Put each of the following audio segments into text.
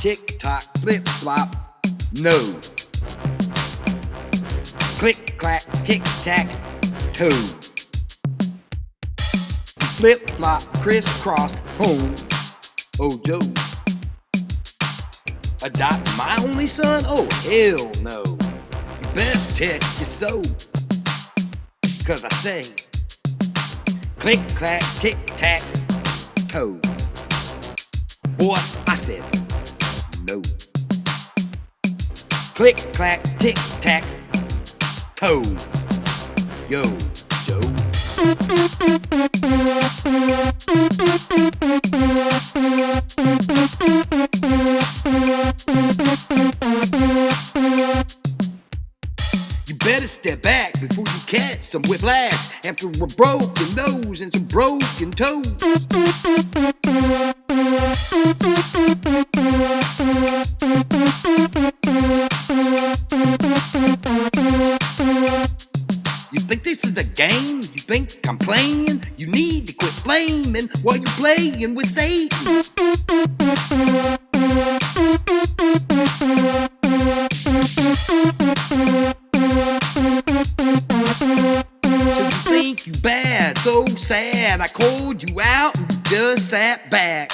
tick tock, flip flop, no. Click clack, tick tack, toe. Flip flop, crisscross, home. Oh, Joe. Adopt my only son? Oh, hell no. Best check your soul. Cause I say, click clack, tick tack, toe. Boy, I said, no. Click clack, tick tack, toe. Yo, Joe. You better step back before you catch some whiplash after a broken nose and some broken toes. This is a game? You think I'm playing? You need to quit blaming while you're playing with Satan. So you think you bad, so sad. I called you out and just sat back.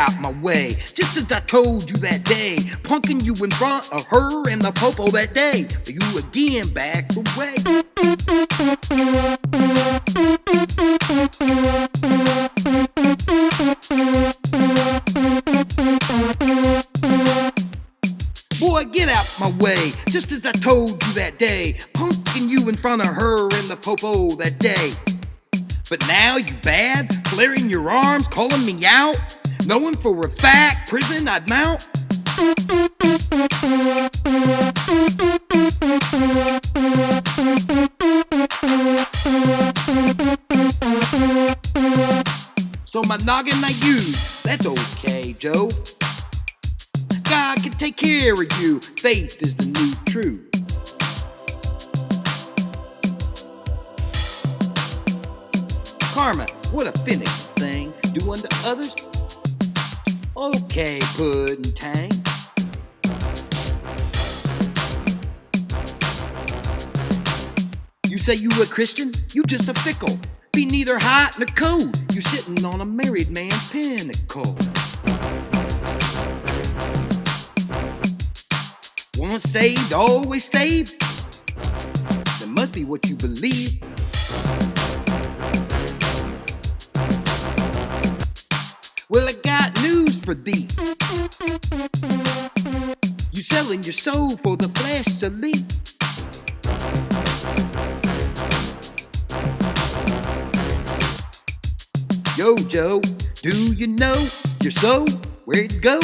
Out my way. Just as I told you that day, punking you in front of her and the popo that day. But You again back away. Boy, get out my way, just as I told you that day, punking you in front of her and the popo that day. But now you bad, flaring your arms, calling me out, knowing for a fact prison I'd mount. So my noggin I use, that's okay, Joe. God can take care of you. Faith is the new truth. Karma, what a finicky thing. Do unto others. Okay, pudding tang. You say you a Christian? You just a fickle. Be neither hot nor cold. You sitting on a married man's pinnacle. Once saved, always saved. That must be what you believe. Well, I for thee. You selling your soul for the flesh to leave. Yo, Joe, do you know your soul? Where'd it go?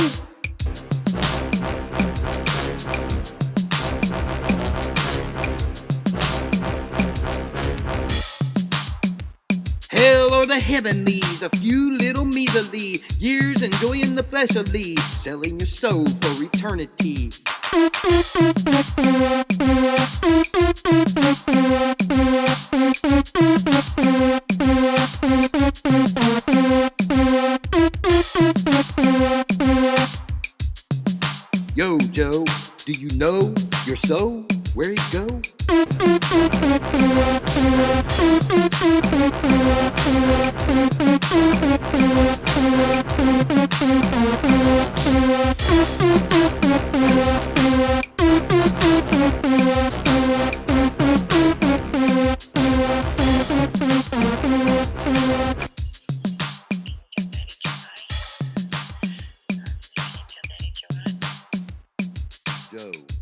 The heavenlies, a few little measly years enjoying the fleshly, selling your soul for eternity. Yo, Joe, do you know your soul? Where it go? Joe.